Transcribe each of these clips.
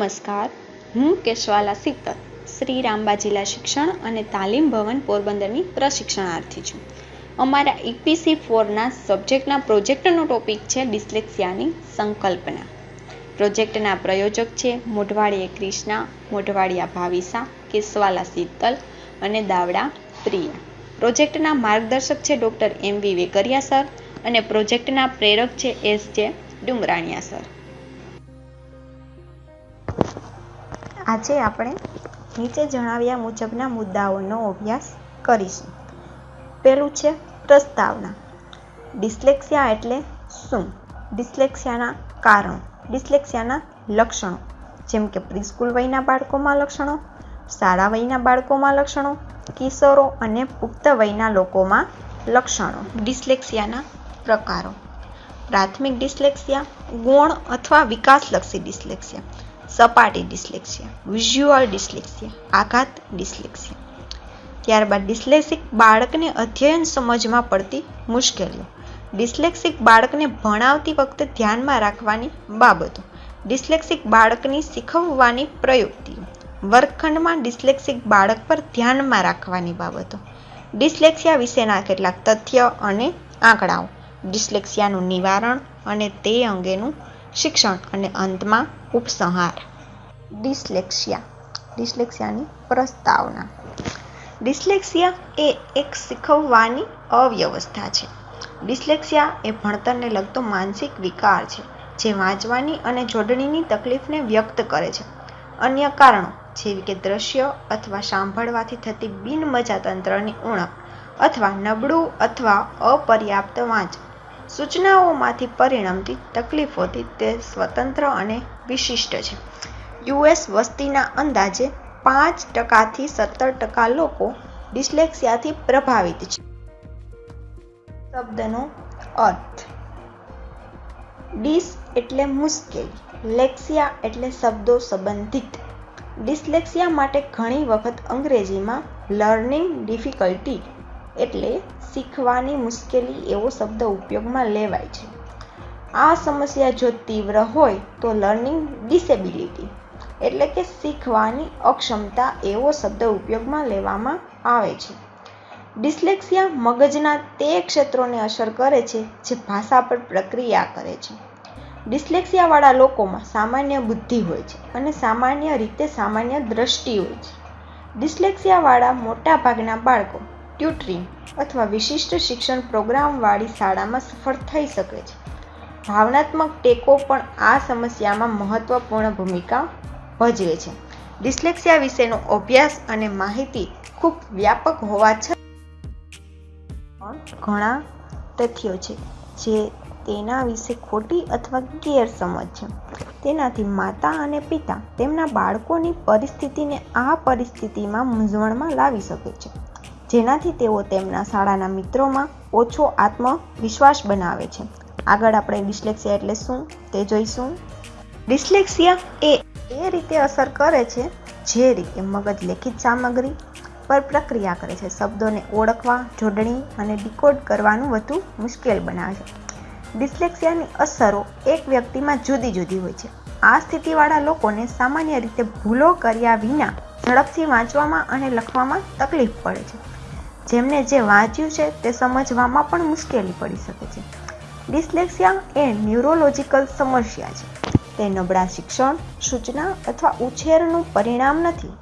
નમસ્કાર. હું કેશવાલા સિત્તર શ્રી રામબા જિલ્લા શિક્ષણ અને તાલીમ ભવન પોરબંદરની પ્રશિક્ષણાર્થી છું. અમારા ઇપીસી ફોરના સબ્જેક્ટના પ્રોજેક્ટનો ટોપિક છે ડિસ્લેક્સિયાની સંકલ્પના. પ્રોજેક્ટના પ્રયોજક છે મોઢવાડિયા ક્રિષ્ના મોઢવાડિયા ભાવિસા કેશવાલા શીતલ અને દાવડા પ્રિયા. પ્રોજેક્ટના માર્ગદર્શક છે doctor M V Vekariya sir અને પ્રોજેક્ટના પ્રેરક છે એસ જે ડુમરાણિયા સર. આજે આપણે નીચે જણાવ્યા મુજબના મુદ્દાઓનો અભ્યાસ કરીશું. પહેલું છે પ્રસ્તાવના. ડિસ્લેક્સિયા એટલે શું? ડિસ્લેક્સિયાના કારણો. ડિસ્લેક્સિયાના લક્ષણો. જેમ કે પ્રિસ્કૂલ વયના બાળકોમાં લક્ષણો, શાળા વયના બાળકોમાં લક્ષણો, કિશોરો અને પુખ્ત વયના લોકોમાં લક્ષણો. ડિસ્લેક્સિયાના પ્રકારો. પ્રાથમિક ડિસ્લેક્સિયા, ગૌણ અથવા વિકાસલક્ષી ડિસ્લેક્સિયા. સપાટી ડિસ્લેક્સિયા, વિઝ્યુઅલ ડિસ્લેક્સિયા, આઘાત ડિસ્લેક્સિયા. ત્યારબાદ ડિસ્લેક્સિક બાળકને અધ્યયન સમજમાં પડતી મુશ્કેલીઓ. ડિસ્લેક્સિક બાળકને ભણાવતી વખતે ધ્યાનમાં રાખવાની બાબતો. ડિસ્લેક્સિક બાળકની શીખવવાની પ્રયુક્તિઓ વર્ગખંડમાં ડિસ્લેક્સિક બાળક પર ધ્યાનમાં રાખવાની બાબતો. ડિસ્લેક્સિયા વિશેના કેટલાક તથ્ય અને આંકડાઓ. ડિસ્લેક્સિયાનું નિવારણ અને તે અંગેનું શિક્ષણ અને અંતમાં ઉપસંહાર. ડિસ્લેક્સિયા. ડિસ્લેક્સિયાની પ્રસ્તાવના. ડિસ્લેક્સિયા એ એક શીખવવાની અવ્યવસ્થા છે. ડિસ્લેક્સિયા એ ભણતરને લગતો માનસિક વિકાર છે, જે વાંચવાની અને જોડણીની તકલીફને વ્યક્ત કરે છે. અન્ય કારણો જેવી કે દ્રશ્ય અથવા સાંભળવાથી થતી બિનમજાતંત્રની ઉણપ અથવા નબળું અથવા અપર્યાપ્ત વાંચન સૂચનાઓમાંથી પરિણમતી તકલીફોથી તે સ્વતંત્ર અને વિશિષ્ટ છે. યુએસ વસ્તીના અંદાજે પાંચ ટકાથી સત્તર ટકા લોકો ડિસ્લેક્સિયાથી પ્રભાવિત છે. શબ્દનો અર્થ, ડિસ એટલે મુશ્કેલી, લેક્સિયા એટલે શબ્દો સંબંધિત. ડિસ્લેક્સિયા માટે ઘણી વખત અંગ્રેજીમાં લર્નિંગ ડિફિકલ્ટી એટલે શીખવાની મુશ્કેલી એવો શબ્દ ઉપયોગમાં લેવાય છે. આ સમસ્યા જો તીવ્ર હોય તો લર્નિંગ ડિસેબિલિટી એટલે કે શીખવાની અક્ષમતા એવો શબ્દ ઉપયોગમાં લેવામાં આવે છે. ડિસ્લેક્સિયા મગજના તે ક્ષેત્રોને અસર કરે છે જે ભાષા પર પ્રક્રિયા કરે છે. ડિસ્લેક્સિયાવાળા લોકોમાં સામાન્ય બુદ્ધિ હોય છે અને સામાન્ય રીતે સામાન્ય દ્રષ્ટિ હોય છે. ડિસ્લેક્સિયાવાળા મોટાભાગના બાળકો ટ્યુટરિંગ અથવા વિશિષ્ટ શિક્ષણ પ્રોગ્રામવાળી શાળામાં સફળ થઈ શકે છે. ભાવનાત્મક ટેકો પણ આ સમસ્યામાં મહત્વપૂર્ણ ભૂમિકા ભજવે છે. ડિસ્લેક્સિયા વિશેનો અભ્યાસ અને માહિતી ખૂબ વ્યાપક હોવા છતાં ઘણા તથ્યો છે જે તેના વિશે ખોટી અથવા ગેરસમજ છે. તેનાથી માતા અને પિતા તેમના બાળકોની પરિસ્થિતિને આ પરિસ્થિતિમાં મૂંઝવણમાં લાવી શકે છે. જેનાથી તેઓ તેમના શાળાના મિત્રોમાં ઓછો આત્મવિશ્વાસ બનાવે છે. આગળ આપણે ડિસ્લેક્સિયા એટલે શું તે જોઈશું. ડિસ્લેક્સિયા એ એ રીતે અસર કરે છે જે રીતે મગજ લેખિત સામગ્રી પર પ્રક્રિયા કરે છે. શબ્દોને ઓળખવા, જોડણી અને ડીકોડ કરવાનું વધુ મુશ્કેલ બનાવે છે. ડિસ્લેક્સિયાની અસરો એક વ્યક્તિમાં જુદી જુદી હોય છે. આ સ્થિતિવાળા લોકોને સામાન્ય રીતે ભૂલો કર્યા વિના ઝડપથી વાંચવામાં અને લખવામાં તકલીફ પડે છે. જેમને જે વાંચ્યું છે તે સમજવામાં પણ મુશ્કેલી પડી શકે છે. ડિસ્લેક્સિયા એ ન્યુરોલોજિકલ સમસ્યા છે. તે નબળા શિક્ષણ સૂચના અથવા ઉછેરનું પરિણામ નથી.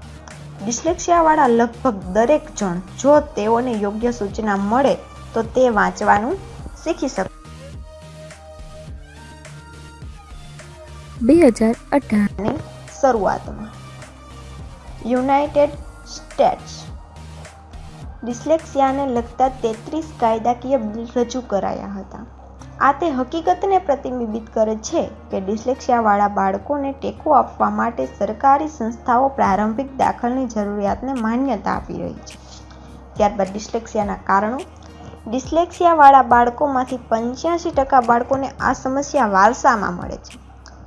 ડિસ્લેક્સિયાવાળા લગભગ દરેક જણ જો તેઓને યોગ્ય સૂચના મળે તો તે વાંચવાનું શીખી શકે. બે હજાર અઢારની શરૂઆતમાં. યુનાઇટેડ સ્ટેટ્સ ડિસ્લેક્સિયાને લગતા તેત્રીસ કાયદાકીય બિલ રજૂ કરાયા હતા. આ તે હકીકતને પ્રતિબિંબિત કરે છે કે ડિસ્લેક્સિયાવાળા બાળકોને ટેકો આપવા માટે સરકારી સંસ્થાઓ પ્રારંભિક દાખલની જરૂરિયાતને માન્યતા આપી રહી છે. ત્યારબાદ ડિસ્લેક્સિયાના કારણો. ડિસ્લેક્સિયાવાળા બાળકોમાંથી પંચ્યાસી ટકા બાળકોને આ સમસ્યા વારસામાં મળે છે.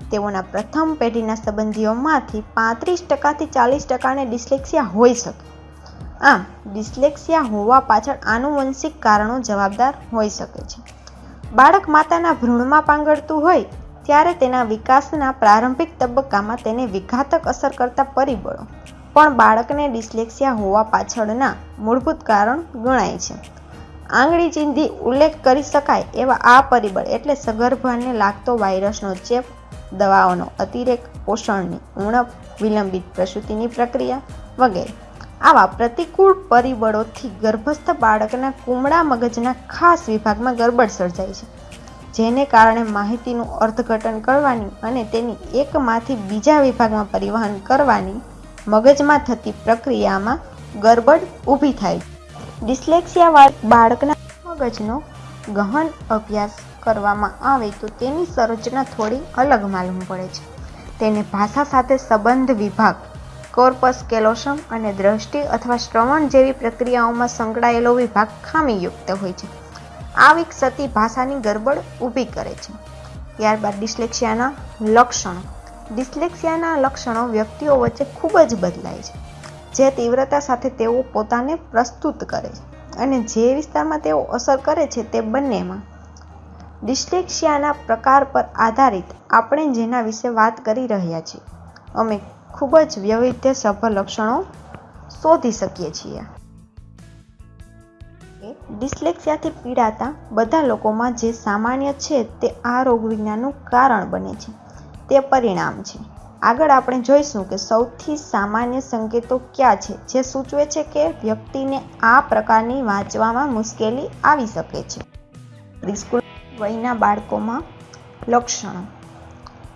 તેઓના પ્રથમ પેઢીના સંબંધીઓમાંથી પાંત્રીસ ટકાથી ચાલીસ ટકાને ડિસ્લેક્સિયા હોઈ શકે. આમ, ડિસ્લેક્સિયા હોવા પાછળ આનુવંશિક કારણો જવાબદાર હોઈ શકે છે. બાળક માતાના ભ્રૂણમાં પાંગળતું હોય, ત્યારે તેના વિકાસના પ્રારંભિક તબક્કામાં તેને વિઘાતક અસર કરતા પરિબળો. પણ બાળકને ડિસ્લેક્સિયા હોવા પાછળના મૂળભૂત કારણ ગણાય છે. આંગળી ચીંધી ઉલ્લેખ કરી શકાય એવા આ પરિબળ એટલે સગર્ભાને લાગતો વાયરસનો ચેપ, દવાઓનો અતિરેક, પોષણની ઉણપ, વિલંબિત પ્રસૂતિની પ્રક્રિયા વગેરે. આવા પ્રતિકૂળ પરિબળોથી ગર્ભસ્થ બાળકના કુમળા મગજના ખાસ વિભાગમાં ગરબડ સર્જાય છે. જેને કારણે માહિતીનું અર્થઘટન કરવાની અને તેની એકમાંથી બીજા વિભાગમાં પરિવહન કરવાની મગજમાં થતી પ્રક્રિયામાં ગરબડ ઊભી થાય ડિસ્લેક્સિયાવાળા બાળકના મગજનો ગહન અભ્યાસ કરવામાં આવે તો તેની સંરચના થોડી અલગ માલુમ પડે છે. તેને ભાષા સાથે સંબંધ વિભાગ કોર્પસ, કેલોસમ અને દ્રષ્ટિ અથવા શ્રવણ જેવી પ્રક્રિયાઓમાં સંકળાયેલો વિભાગ ખામીયુક્ત હોય છે. આ વિકસતી ભાષાની ગરબડ ઊભી કરે છે. ત્યારબાદ ડિસ્લેક્સિયાના લક્ષણો. ડિસ્લેક્સિયાના લક્ષણો વ્યક્તિઓ વચ્ચે ખૂબ જ બદલાય છે. જે તીવ્રતા સાથે તેઓ પોતાને પ્રસ્તુત કરે છે અને જે વિસ્તારમાં તેઓ અસર કરે છે તે બંનેમાં. ડિસ્લેક્સિયાના પ્રકાર પર આધારિત આપણે જેના વિશે વાત કરી રહ્યા છીએ. અમે ખૂબ જ વૈવિધ્યસભર લક્ષણો શોધી શકીએ છીએ. ડિસ્લેક્સિયાથી પીડાતા બધા લોકોમાં જે સામાન્ય છે તે આ રોગવિજ્ઞાનનું કારણ બને છે. તે પરિણામ છે. આગળ આપણે જોઈશું કે સૌથી સામાન્ય સંકેતો કયા છે, જે સૂચવે છે કે વ્યક્તિને આ પ્રકારની વાંચવામાં મુશ્કેલી આવી શકે છે. પ્રિસ્કૂલ વયના બાળકોમાં લક્ષણો.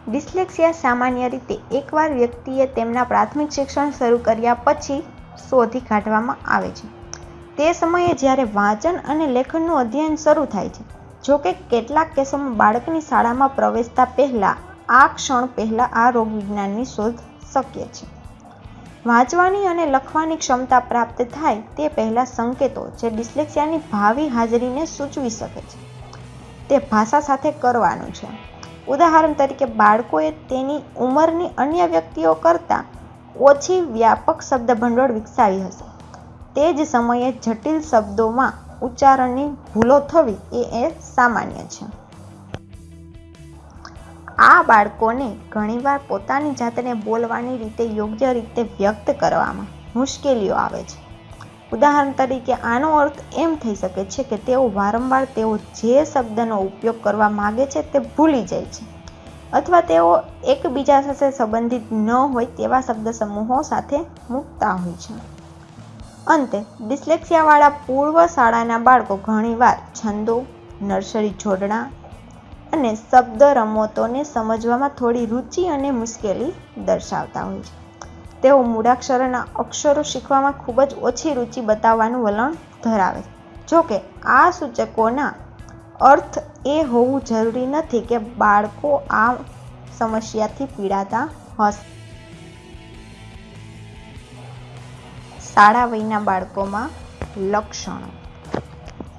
ડિસ્લેક્સિયા સામાન્ય રીતે એકવાર વ્યક્તિએ તેમના પ્રાથમિક શિક્ષણ શરૂ કર્યા પછી શોધી કાઢવામાં આવે છે. તે સમયે જ્યારે વાંચન અને લેખનનું અધ્યયન શરૂ થાય છે જોકે કેટલાક કેસોમાં બાળકની શાળામાં પ્રવેશતા પહેલાં, આ ક્ષણ પહેલાં આ રોગવિજ્ઞાનની શોધ શક્ય છે. વાંચવાની અને લખવાની ક્ષમતા પ્રાપ્ત થાય તે પહેલાં સંકેતો જે ડિસ્લેક્સિયાની ભાવિ હાજરીને સૂચવી શકે છે. તે ભાષા સાથે કરવાનું છે. ઉદાહરણ તરીકે બાળકોએ તેની ઉંમરની અન્ય વ્યક્તિઓ કરતાં ઓછી વ્યાપક શબ્દભંડોળ વિકસાવી હશે. તે જ સમયે જટિલ શબ્દોમાં ઉચ્ચારણની ભૂલો થવી એ એ સામાન્ય છે. આ બાળકોને ઘણીવાર પોતાની જાતને બોલવાની રીતે યોગ્ય રીતે વ્યક્ત કરવામાં મુશ્કેલીઓ આવે છે. ઉદાહરણ તરીકે, આનો અર્થ એમ થઈ શકે છે કે તેઓ વારંવાર તેઓ જે શબ્દનો ઉપયોગ કરવા માગે છે તે ભૂલી જાય છે. અથવા તેઓ એકબીજા સાથે સંબંધિત ન હોય તેવા શબ્દ સમૂહો સાથે મૂકતા હોય છે. અંતે, ડિસ્લેક્સિયાવાળા પૂર્વ શાળાના બાળકો ઘણીવાર છંદો, નર્સરી જોડણા અને શબ્દ રમતોને સમજવામાં થોડી રુચિ અને મુશ્કેલી દર્શાવતા હોય છે. તેઓ મૂળાક્ષરોના અક્ષરો શીખવામાં ખૂબ જ ઓછી રુચિ બતાવવાનું વલણ ધરાવે છે. જોકે આ સૂચકોના અર્થ એ હોવું જરૂરી નથી કે બાળકો આ સમસ્યાથી પીડાતા હશે. શાળા વયના બાળકોમાં લક્ષણો.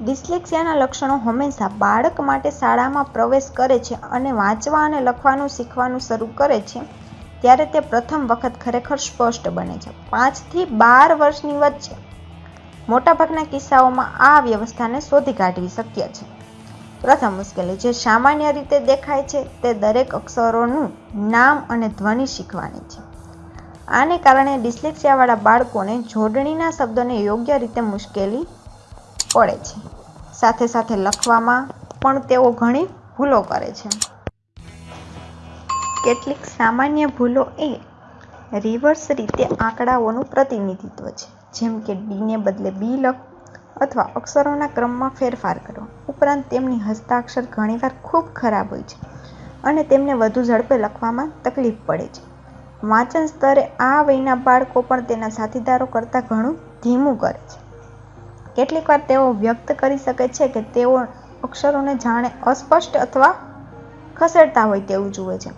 ડિસ્લેક્સિયાના લક્ષણો હંમેશા બાળક માટે શાળામાં પ્રવેશ કરે છે અને વાંચવા અને લખવાનું શીખવાનું શરૂ કરે છે. ત્યારે તે પ્રથમ વખત ખરેખર સ્પષ્ટ બને છે. પાંચથી બાર વર્ષની વચ્ચે મોટાભાગના કિસ્સાઓમાં આ વ્યવસ્થાને શોધી કાઢવી શક્ય છે. પ્રથમ મુશ્કેલી જે સામાન્ય રીતે દેખાય છે તે દરેક અક્ષરોનું નામ અને ધ્વનિ શીખવાની છે. આને કારણે ડિસ્લેક્સિયાવાળા બાળકોને જોડણીના શબ્દોને યોગ્ય રીતે મુશ્કેલી પડે છે. સાથે સાથે લખવામાં પણ તેઓ ઘણી ભૂલો કરે છે. કેટલીક સામાન્ય ભૂલો એ રિવર્સ રીતે આંકડાઓનું પ્રતિનિધિત્વ છે. જેમ કે ડીને બદલે બી લખ અથવા અક્ષરોના ક્રમમાં ફેરફાર કરો. ઉપરાંત તેમની હસ્તાક્ષર ઘણીવાર ખૂબ ખરાબ હોય છે અને તેમને વધુ ઝડપે લખવામાં તકલીફ પડે છે. વાંચન સ્તરે આ વયના બાળકો પણ તેના સાથીદારો કરતાં ઘણું ધીમું કરે છે. કેટલીકવાર તેઓ વ્યક્ત કરી શકે છે કે તેઓ અક્ષરોને જાણે અસ્પષ્ટ અથવા ખસેડતા હોય તેવું જુએ છે.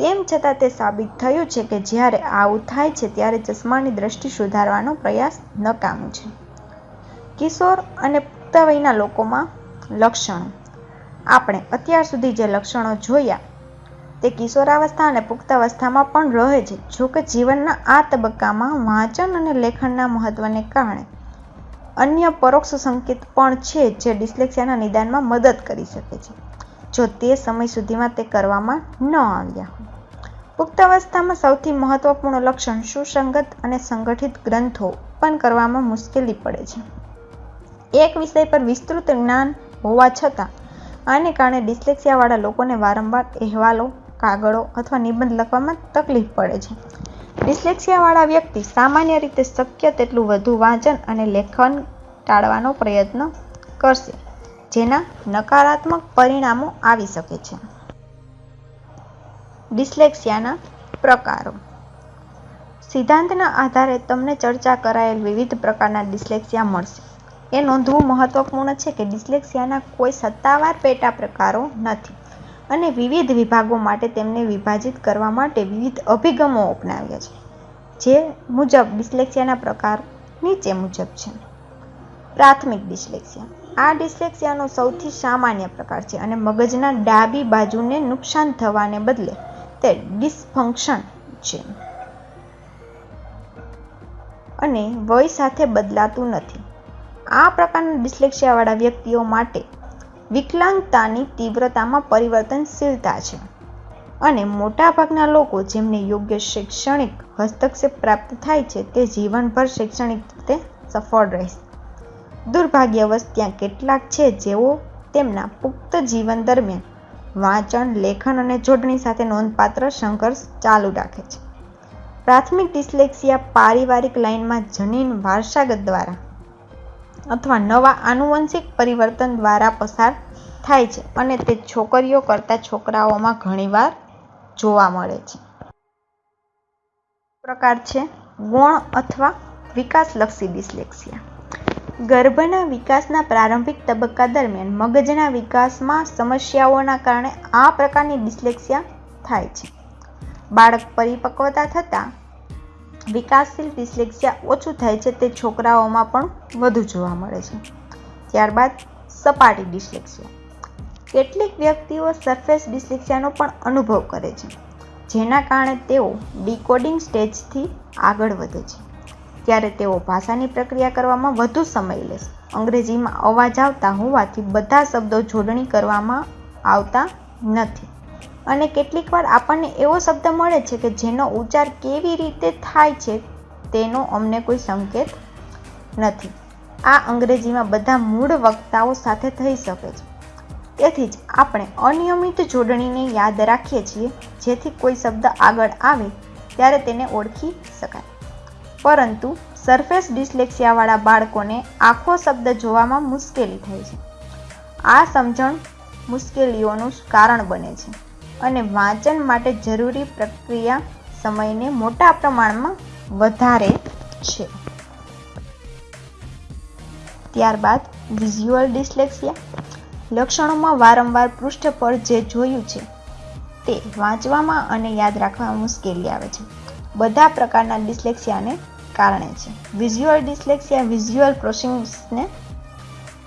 તેમ છતાં તે સાબિત થયું છે કે જ્યારે આવું થાય છે ત્યારે ચશ્માની દ્રષ્ટિ સુધારવાનો પ્રયાસ નકામું છે. કિશોર અને પુખ્ત વયના લોકોમાં લક્ષણો. આપણે અત્યાર સુધી જે લક્ષણો જોયા, તે કિશોરાવસ્થા અને પુખ્તાવસ્થામાં પણ રહે છે જોકે જીવનના આ તબક્કામાં વાંચન અને લેખનના મહત્વને કારણે. અન્ય પરોક્ષ સંકેત પણ છે જે ડિસ્લેક્સિયાના નિદાનમાં મદદ કરી શકે છે, જો તે સમય સુધીમાં તે કરવામાં ન આવ્યા. હોય પુખ્ત અવસ્થામાં સૌથી મહત્વપૂર્ણ લક્ષણ સુસંગત અને સંગઠિત ગ્રંથો ઉત્પન્ન કરવામાં મુશ્કેલી પડે છે. એક વિષય પર વિસ્તૃત જ્ઞાન હોવા છતાં, આને કારણે ડિસ્લેક્સિયાવાળા લોકોને વારંવાર અહેવાલો, કાગળો અથવા નિબંધ લખવામાં તકલીફ પડે છે. ડિસ્લેક્સિયાવાળા વ્યક્તિ સામાન્ય રીતે શક્ય તેટલું વધુ વાંચન અને લેખન ટાળવાનો પ્રયત્ન કરશે, જેના નકારાત્મક પરિણામો આવી શકે છે. ડિસ્લેક્સિયાના પ્રકારો. સિદ્ધાંતના આધારે તમને ચર્ચા કરાયેલ વિવિધ પ્રકારના ડિસ્લેક્સિયા મળશે. એ નોંધવું મહત્વપૂર્ણ છે કે ડિસ્લેક્સિયાના કોઈ સત્તાવાર પેટા પ્રકારો નથી અને વિવિધ વિભાગો માટે તેમને વિભાજિત કરવા માટે વિવિધ અભિગમો અપનાવ્યા છે, જે મુજબ ડિસ્લેક્સિયાના પ્રકાર નીચે મુજબ છે. પ્રાથમિક ડિસ્લેક્સિયા. આ ડિસ્લેક્સિયાનો સૌથી સામાન્ય પ્રકાર છે અને મગજના ડાબી બાજુને નુકસાન થવાને બદલે તે ડિસફંક્શન છે. અને વય સાથે બદલાતું નથી. આ પ્રકારના ડિસ્લેક્સિયાવાળા વ્યક્તિઓ માટે વિકલાંગતાની તીવ્રતામાં પરિવર્તનશીલતા છે. અને મોટાભાગના લોકો જેમને યોગ્ય શૈક્ષણિક હસ્તક્ષેપ પ્રાપ્ત થાય છે, તે જીવનભર શૈક્ષણિક રીતે સફળ રહેશે. દુર્ભાગ્યવશ, ત્યાં કેટલાક છે જેઓ તેમના પુખ્ત જીવન દરમિયાન વાંચન, લેખન અને જોડણી સાથે નોંધપાત્ર સંઘર્ષ ચાલુ રાખે છે. પ્રાથમિક ડિસ્લેક્સિયા પારિવારિક લાઇનમાં જનીન વારસાગત દ્વારા અથવા નવા આનુવંશિક પરિવર્તન દ્વારા પસાર થાય છે અને તે છોકરીઓ કરતાં છોકરાઓમાં ઘણીવાર જોવા મળે છે. પ્રકાર છે, ગુણ અથવા વિકાસલક્ષી ડિસ્લેક્સિયા. ગર્ભના વિકાસના પ્રારંભિક તબક્કા દરમિયાન મગજના વિકાસમાં સમસ્યાઓના કારણે આ પ્રકારની ડિસ્લેક્સિયા થાય છે. બાળક પરિપક્વતા થતાં વિકાસશીલ ડિસ્લેક્સિયા ઓછું થાય છે તે છોકરાઓમાં પણ વધુ જોવા મળે છે. ત્યારબાદ સપાટી ડિસ્લેક્સિયા. કેટલીક વ્યક્તિઓ સરફેસ ડિસ્લેક્સિયાનો પણ અનુભવ કરે છે, જેના કારણે તેઓ ડીકોડિંગ સ્ટેજથી આગળ વધે છે. ત્યારે તેઓ ભાષાની પ્રક્રિયા કરવામાં વધુ સમય લેશે અંગ્રેજીમાં અવાજ આવતા હોવાથી બધા શબ્દો જોડણી કરવામાં આવતા નથી. અને કેટલીકવાર આપણને એવો શબ્દ મળે છે કે જેનો ઉચ્ચાર કેવી રીતે થાય છે તેનો અમને કોઈ સંકેત નથી. આ અંગ્રેજીમાં બધા મૂળ વક્તાઓ સાથે થઈ શકે છે. તેથી જ આપણે અનિયમિત જોડણીને યાદ રાખીએ છીએ જેથી કોઈ શબ્દ આગળ આવે ત્યારે તેને ઓળખી શકાય. પરંતુ સરફેસ ડિસ્લેક્સિયાવાળા બાળકોને આખો શબ્દ જોવામાં મુશ્કેલી થાય છે. આ સમજણ મુશ્કેલીઓનું કારણ બને છે અને વાંચન માટે જરૂરી પ્રક્રિયા સમયને મોટા પ્રમાણમાં વધારે છે. ત્યારબાદ વિઝ્યુઅલ ડિસ્લેક્સિયા. લક્ષણોમાં વારંવાર પૃષ્ઠ પર જે જોયું છે તે વાંચવામાં અને યાદ રાખવામાં મુશ્કેલી આવે છે. બધા પ્રકારના ડિસ્લેક્સિયાને કારણે છે. વિઝ્યુઅલ ડિસ્લેક્સિયા વિઝ્યુઅલ પ્રોસેસિંગને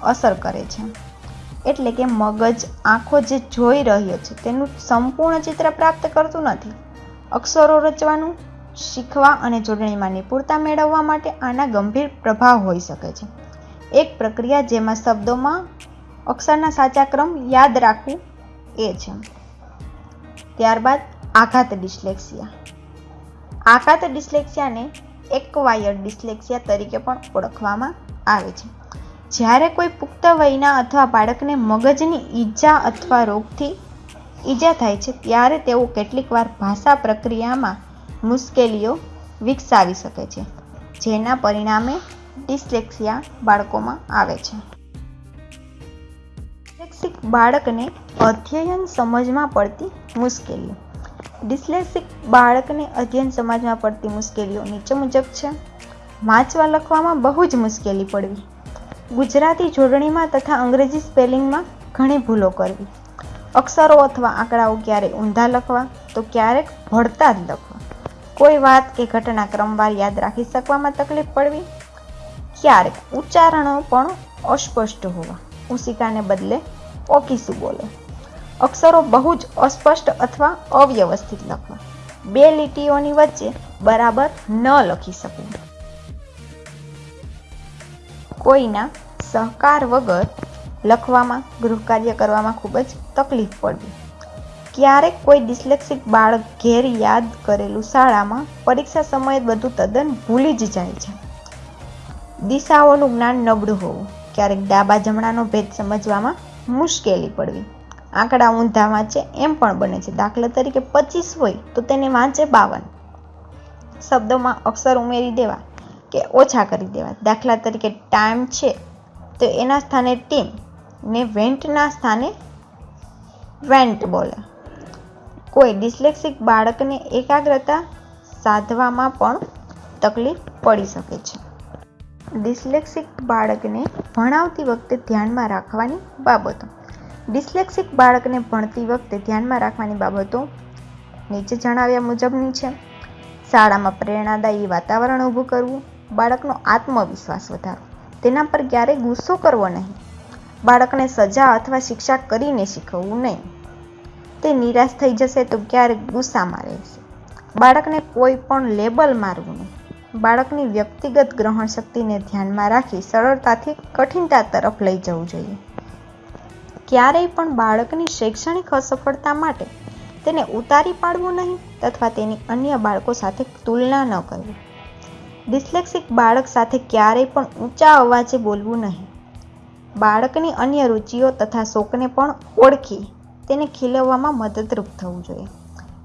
અસર કરે છે. એટલે કે મગજ, આંખો જે જોઈ રહ્યો છે, તેનું સંપૂર્ણ ચિત્ર પ્રાપ્ત કરતું નથી. અક્ષરો રચવાનું, શીખવા અને જોડણીમાં નિપુણતા મેળવવા માટે આના ગંભીર પ્રભાવ હોઈ શકે છે. એક પ્રક્રિયા જેમાં શબ્દોમાં અક્ષરના સાચા ક્રમ યાદ રાખવું એ છે. ત્યારબાદ આઘાત ડિસ્લેક્સિયા આઘાત ડિસ્લેક્સિયાને એક્વાયર્ડ ડિસ્લેક્સિયા તરીકે પણ ઓળખવામાં આવે છે. જ્યારે કોઈ પુખ્ત વયના અથવા બાળકને મગજની ઈજા અથવા રોગથી ઈજા થાય છે, ત્યારે તેઓ કેટલીકવાર ભાષા પ્રક્રિયામાં મુશ્કેલીઓ વિકસાવી શકે છે, જેના પરિણામે ડિસ્લેક્સિયા બાળકોમાં આવે છે. ડિસ્લેક્સિક બાળકને અધ્યયન સમજમાં પડતી મુશ્કેલીઓ. ડિસ્લેક્સિક બાળકને અધ્યયન સમાજમાં પડતી મુશ્કેલીઓ નીચે મુજબ છે. વાંચવા લખવામાં બહુ જ મુશ્કેલી પડવી. ગુજરાતી જોડણીમાં તથા અંગ્રેજી સ્પેલિંગમાં ઘણી ભૂલો કરવી. અક્ષરો અથવા આંકડાઓ ક્યારેક ઊંધા લખવા, તો ક્યારેક ભળતા જ લખવા. કોઈ વાત કે ઘટના ક્રમવાર યાદ રાખી શકવામાં તકલીફ પડવી. ક્યારેક ઉચ્ચારણો પણ અસ્પષ્ટ હોવા. ઉસિકાને બદલે ઓકીસું બોલે. અક્ષરો બહુ જ અસ્પષ્ટ અથવા અવ્યવસ્થિત લખવા. બે લીટીઓની વચ્ચે બરાબર ન લખી શકવું કોઈના સહકાર વગર લખવામાં ગૃહકાર્ય કરવામાં ખૂબ જ તકલીફ પડવી. ક્યારેક કોઈ ડિસ્લેક્સિક બાળક ઘેર યાદ કરેલું શાળામાં પરીક્ષા સમયે બધું તદ્દન ભૂલી જ જાય છે. દિશાઓનું જ્ઞાન નબળું હોવું, ક્યારેક ડાબા જમણાનો ભેદ સમજવામાં મુશ્કેલી પડવી. આંકડા ઊંધા વાંચે એમ પણ બને છે. દાખલા તરીકે પચીસ હોય તો તેને વાંચે બાવન. શબ્દોમાં અક્ષર ઉમેરી દેવા કે ઓછા કરી દેવા. દાખલા તરીકે ટાઈમ છે તો એના સ્થાને ટીમ ને વેન્ટના સ્થાને વેન્ટ બોલે. કોઈ ડિસ્લેક્સિક બાળકને એકાગ્રતા સાધવામાં પણ તકલીફ પડી શકે છે. ડિસ્લેક્સિક બાળકને ભણાવતી વખતે ધ્યાનમાં રાખવાની બાબતો. ડિસ્લેક્સિક બાળકને ભણતી વખતે ધ્યાનમાં રાખવાની બાબતો નીચે જણાવ્યા મુજબની છે. શાળામાં પ્રેરણાદાયી વાતાવરણ ઊભું કરવું, બાળકનો આત્મવિશ્વાસ વધારવો, તેના પર ક્યારેય ગુસ્સો કરવો નહીં. બાળકને સજા અથવા શિક્ષા કરીને શીખવવું નહીં. તે નિરાશ થઈ જશે તો ક્યારેક ગુસ્સામાં રહેશે. બાળકને કોઈ પણ લેબલ મારવું નહીં. બાળકની વ્યક્તિગત ગ્રહણ શક્તિને ધ્યાનમાં રાખી સરળતાથી કઠિનતા તરફ લઈ જવું જોઈએ. ક્યારેય પણ બાળકની શૈક્ષણિક અસફળતા માટે તેને ઉતારી પાડવું નહીં તથા તેની અન્ય બાળકો સાથે તુલના ન કરવી. ડિસ્લેક્સિક બાળક સાથે ક્યારેય પણ ઊંચા અવાજે બોલવું નહીં. બાળકની અન્ય રુચિઓ તથા શોખને પણ ઓળખી તેને ખીલવવામાં મદદરૂપ થવું જોઈએ.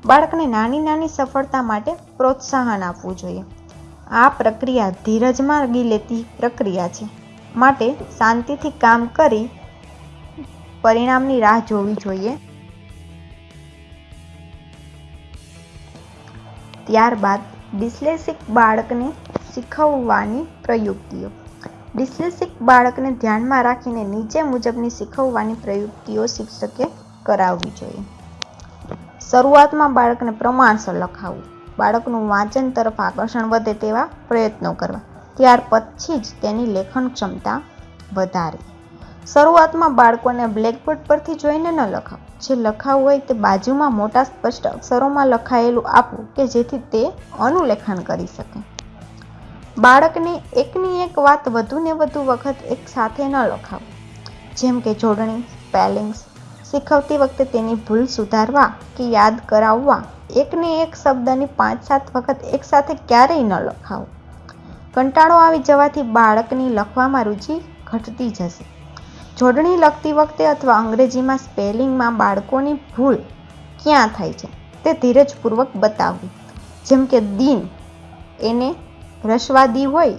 બાળકને નાની નાની સફળતા માટે પ્રોત્સાહન આપવું જોઈએ. આ પ્રક્રિયા ધીરજ માગી લેતી પ્રક્રિયા છે. માટે શાંતિથી કામ કરી પરિણામની રાહ જોવી જોઈએ. ત્યારબાદ ડિસ્લેસિક બાળકને શીખવવાની પ્રયુક્તિઓ. ડિસ્લેસિક બાળકને ધ્યાનમાં રાખીને નીચે મુજબની શીખવવાની પ્રયુક્તિઓ શિક્ષકે કરાવવી જોઈએ. શરૂઆતમાં બાળકને પ્રમાણસર લખાવવું બાળકનું વાંચન તરફ આકર્ષણ વધે તેવા પ્રયત્નો કરવા. ત્યાર પછી જ તેની લેખન ક્ષમતા વધારવી શરૂઆતમાં બાળકોને બ્લેકબોર્ડ પરથી જોઈને ન લખાવો. જે લખાવું હોય તે બાજુમાં મોટા સ્પષ્ટ અક્ષરોમાં લખાયેલું આપવું કે જેથી તે અનુલેખન કરી શકે. બાળકને એકની એક વાત વધુને વધુ વખત એક સાથે ન લખાવું. જેમ કે જોડણી સ્પેલિંગ્સ શીખવતી વખતે તેની ભૂલ સુધારવા કે યાદ કરાવવા, એકને એક શબ્દની પાંચ સાત વખત એકસાથે ક્યારેય ન લખાવું. કંટાળો આવી જવાથી બાળકની લખવામાં રુચિ ઘટતી જશે. જોડણી લખતી વખતે અથવા અંગ્રેજીમાં સ્પેલિંગમાં બાળકોની ભૂલ ક્યાં થાય છે તે ધીરજપૂર્વક બતાવવું. જેમ કે દિન એને રસવાદી હોય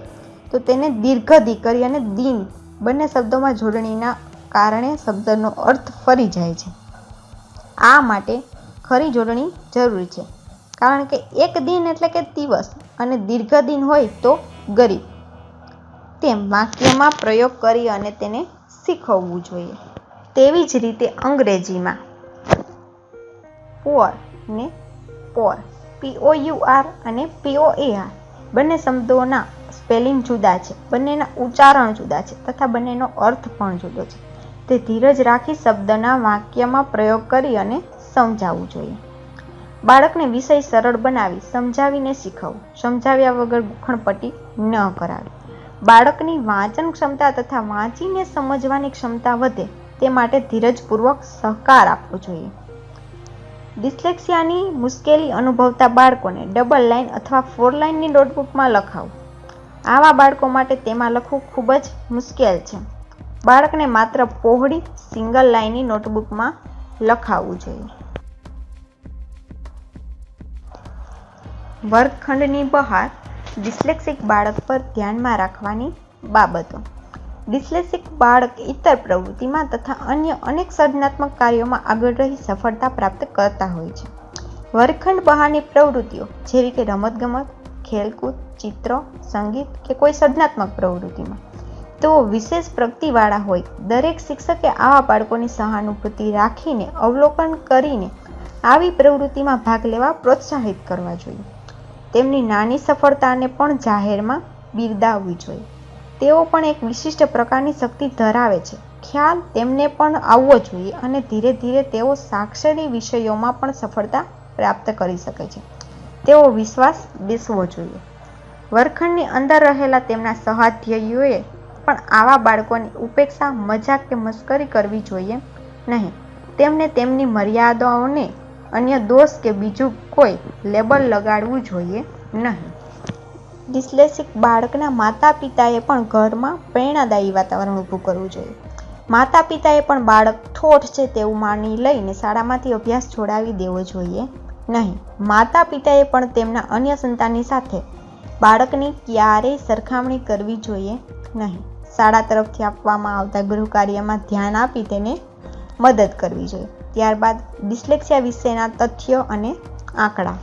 તો તેને દીર્ઘ કરી અને દિન બંને શબ્દોમાં જોડણીના કારણે શબ્દનો અર્થ ફરી જાય છે. આ માટે ખરી જોડણી જરૂરી છે. કારણ કે એક દિન એટલે કે દિવસ અને દીર્ઘ દિન હોય તો ગરીબ. તેમ વાક્યમાં પ્રયોગ કરી અને તેને શીખવવું જોઈએ. તેવી જ રીતે અંગ્રેજીમાં. પોર ને પોર. પીઓ આર અને પીઓ એ આર બંને શબ્દોના સ્પેલિંગ જુદા છે. બંનેના ઉચ્ચારણ જુદા છે તથા બંનેનો અર્થ પણ જુદો છે. તે ધીરજ રાખી શબ્દના વાક્યમાં પ્રયોગ કરી અને સમજાવવું જોઈએ. બાળકને વિષય સરળ બનાવી, સમજાવીને શીખવવું. સમજાવ્યા વગર ગુખણપટ્ટી ન કરાવી. બાળકની વાંચન ક્ષમતા તથા વાંચીને સમજવાની ક્ષમતા વધે તે માટે ધીરજપૂર્વક સહકાર આપવો જોઈએ. ડિસ્લેક્સિયાની મુશ્કેલી અનુભવતા બાળકોને ડબલ લાઇન અથવા ફોર લાઇનની નોટબુકમાં લખાવું. આવા બાળકો માટે તેમાં લખવું ખૂબ જ મુશ્કેલ છે. બાળકને માત્ર પહોળી, સિંગલ લાઇનની નોટબુકમાં લખાવવું જોઈએ. વર્ગખંડની બહાર ડિસ્લેક્સિક બાળક પર ધ્યાનમાં રાખવાની બાબતો. ડિસ્લેક્સિક બાળક ઇતર પ્રવૃત્તિમાં તથા અન્ય અનેક સર્જનાત્મક કાર્યોમાં આગળ રહી સફળતા પ્રાપ્ત કરતા હોય છે. વર્ગખંડ બહારની પ્રવૃત્તિઓ, જેવી કે રમતગમત, ખેલકૂદ, ચિત્ર, સંગીત કે કોઈ સર્જનાત્મક પ્રવૃત્તિમાં. તેઓ વિશેષ પ્રગતિવાળા હોય. દરેક શિક્ષકે આવા બાળકોની સહાનુભૂતિ રાખીને અવલોકન કરીને આવી પ્રવૃત્તિમાં ભાગ લેવા પ્રોત્સાહિત કરવા જોઈએ. તેમની નાની સફળતાને પણ જાહેરમાં બિરદાવવી જોઈએ. તેઓ પણ એક વિશિષ્ટ પ્રકારની શક્તિ ધરાવે છે. ખ્યાલ તેમને પણ આવવો જોઈએ અને ધીરે ધીરે તેઓ સાક્ષરી વિષયોમાં પણ સફળતા પ્રાપ્ત કરી શકે છે. તેઓ વિશ્વાસ બેસવો જોઈએ. વર્ગખંડની અંદર રહેલા તેમના સહાધ્યાયીઓએ પણ આવા બાળકોની ઉપેક્ષા, મજાક કે મસ્કરી કરવી જોઈએ નહીં. તેમને તેમની મર્યાદાઓને અન્ય દોષ કે બીજું કોઈ લેબલ લગાડવું જોઈએ નહીં. ડિસ્લેક્સિક બાળકના માતા પિતાએ પણ ઘરમાં પ્રેરણાદાયી વાતાવરણ ઊભું કરવું જોઈએ. માતા પિતાએ પણ બાળક ઠોઠ છે તેવું માની લઈને શાળામાંથી અભ્યાસ છોડાવી દેવો જોઈએ નહીં. માતા પિતાએ પણ તેમના અન્ય સંતાનની સાથે બાળકની ક્યારેય સરખામણી કરવી જોઈએ નહીં. શાળા તરફથી આપવામાં આવતા ગૃહ કાર્યમાં ધ્યાન આપી તેને મદદ કરવી જોઈએ. ત્યારબાદ ડિસ્લેક્સિયા વિશેના તથ્યો અને આંકડા.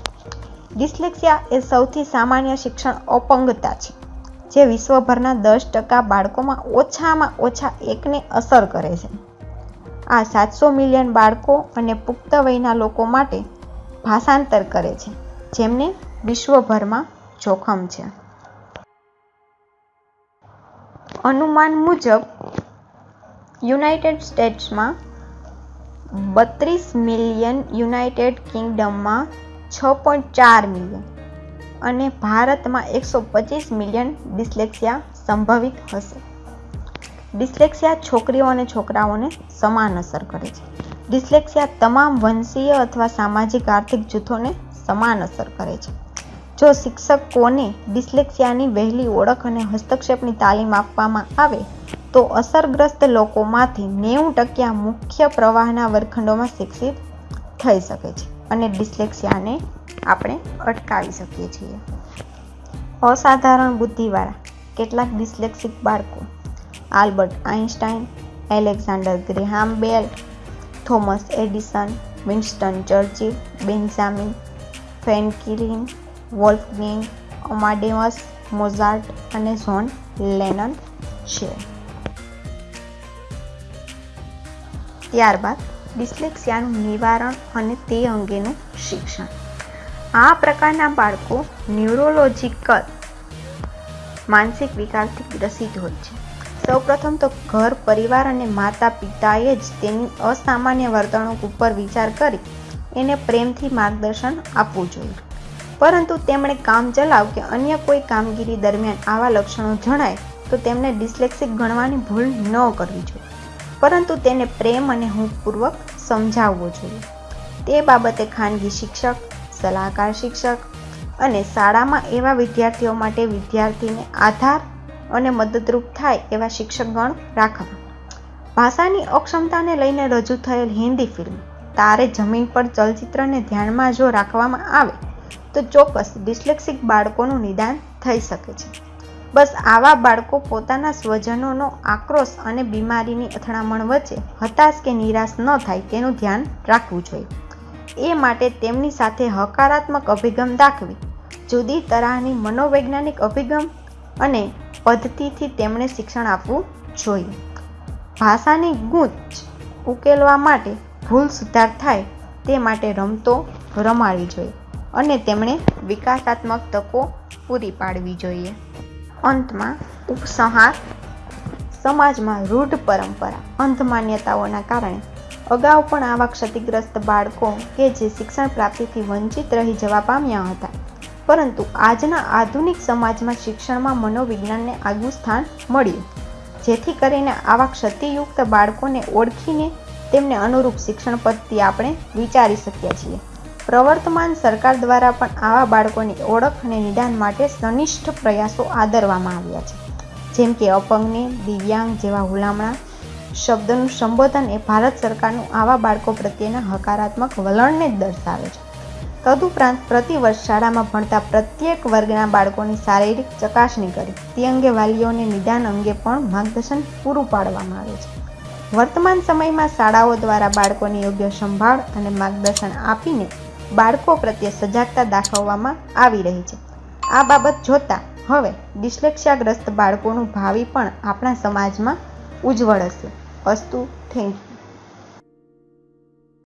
ડિસ્લેક્સિયા એ સૌથી સામાન્ય શિક્ષણ અપંગતા છે, જે વિશ્વભરના દસ ટકા બાળકોમાં ઓછામાં ઓછા એકને અસર કરે છે. આ સાતસો મિલિયન બાળકો અને પુખ્ત વયના લોકો માટે ભાષાંતર કરે છે, જેમને વિશ્વભરમાં જોખમ છે. અનુમાન મુજબ, યુનાઇટેડ સ્ટેટ્સમાં બત્રીસ મિલિયન યુનાઇટેડ કિંગડમમાં છ પોઈન્ટ ચાર મિલિયન અને ભારતમાં એકસો પચીસ મિલિયન ડિસ્લેક્સિયા સંભવિત હશે. ડિસ્લેક્સિયા છોકરીઓ અને છોકરાઓને સમાન અસર કરે છે. ડિસ્લેક્સિયા તમામ વંશીય અથવા સામાજિક આર્થિક જૂથોને સમાન અસર કરે છે. જો શિક્ષકોને ડિસ્લેક્સિયાની વહેલી ઓળખ અને હસ્તક્ષેપની તાલીમ આપવામાં આવે તો અસરગ્રસ્ત લોકોમાંથી નેવું ટકા મુખ્ય પ્રવાહના વર્ગખંડોમાં શિક્ષિત થઈ શકે છે અને ડિસ્લેક્સિયાને આપણે અટકાવી શકીએ છીએ. અસાધારણ બુદ્ધિવાળા કેટલાક ડિસ્લેક્સિક બાળકો Albert Einstein Alexander Graham Bell, Thomas Edison, Winston Churchill Benjamin Franklin Wolfgang, Amadeus, Mozart અને ઝોન લેનન છે. ત્યારબાદ ડિસ્લેક્સિયાનું નિવારણ અને તે અંગેનું શિક્ષણ. આ પ્રકારના બાળકો ન્યુરોલોજીકલ માનસિક વિકારથી ગ્રસિત હોય છે. સૌપ્રથમ તો ઘર, પરિવાર અને માતા પિતાએ જ તેની અસામાન્ય વર્તણૂક ઉપર વિચાર કરી એને પ્રેમથી માર્ગદર્શન આપવું જોઈએ. પરંતુ તેમણે કામ ચલાવ કે અન્ય કોઈ કામગીરી દરમિયાન આવા લક્ષણો જણાય તો તેમને ડિસ્લેક્સિક ગણવાની ભૂલ ન કરવી જોઈએ. પરંતુ તેને પ્રેમ અને હૂંફપૂર્વક સમજાવવો જોઈએ. તે બાબતે ખાનગી શિક્ષક, સલાહકાર શિક્ષક અને શાળામાં એવા વિદ્યાર્થીઓ માટે વિદ્યાર્થીને આધાર અને મદદરૂપ થાય એવા શિક્ષકગણ રાખવા. ભાષાની અક્ષમતાને લઈને રજૂ થયેલ હિન્દી ફિલ્મ, તારે જમીન પર ચલચિત્રને ધ્યાનમાં જો રાખવામાં આવે, તો ચોક્કસ ડિસ્લેક્સિક બાળકોનું નિદાન થઈ શકે છે. બસ આવા બાળકો પોતાના સ્વજનોનો આક્રોશ અને બીમારીની અથડામણ વચ્ચે હતાશ કે નિરાશ ન થાય તેનું ધ્યાન રાખવું જોઈએ. એ માટે તેમની સાથે હકારાત્મક અભિગમ દાખવી, જુદી તરહની મનોવૈજ્ઞાનિક અભિગમ અને પદ્ધતિથી તેમણે શિક્ષણ આપવું જોઈએ. ભાષાની ગૂંચ ઉકેલવા માટે ભૂલ સુધાર થાય તે માટે રમતો રમાડવી જોઈએ અને તેમણે વિકાસાત્મક તકો પૂરી પાડવી જોઈએ. અંતમાં ઉપસંહાર સમાજમાં રૂઢ પરંપરા અંધ માન્યતાઓના કારણે અગાઉ પણ આવા ક્ષતિગ્રસ્ત બાળકો કે જે શિક્ષણ પ્રાપ્તિથી વંચિત રહી જવા પામ્યા હતા. પરંતુ આજના આધુનિક સમાજમાં શિક્ષણમાં મનોવિજ્ઞાનને આગવું સ્થાન મળ્યું. જેથી કરીને આવા ક્ષતિયુક્ત બાળકોને ઓળખીને તેમને અનુરૂપ શિક્ષણ પદ્ધતિ આપણે વિચારી શકીએ છીએ. પ્રવર્તમાન સરકાર દ્વારા પણ આવા બાળકોની ઓળખ અને નિદાન માટે સનિષ્ઠ પ્રયાસો આદરવામાં આવ્યા છે. જેમ કે અપંગને, દિવ્યાંગ જેવા હુલામણા, શબ્દનું સંબોધન એ ભારત સરકારનું આવા બાળકો પ્રત્યેના હકારાત્મક વલણને જ દર્શાવે છે. તદુપરાંત પ્રતિવર્ષ શાળામાં ભણતા પ્રત્યેક વર્ગના બાળકોની શારીરિક ચકાસણી કરી તે અંગે વાલીઓને નિદાન અંગે પણ માર્ગદર્શન પૂરું પાડવામાં આવે છે. વર્તમાન સમયમાં શાળાઓ દ્વારા બાળકોની યોગ્ય સંભાળ અને માર્ગદર્શન આપીને બાળકો પ્રત્યે સજાગતા દાખવવામાં આવી રહી છે. આ બાબત જોતા હવે ડિસ્લેક્સિયાગ્રસ્ત બાળકોનું ભાવિ પણ આપણા સમાજમાં ઉજ્જવળ હશે. અસ્તુ, થેન્ક યુ.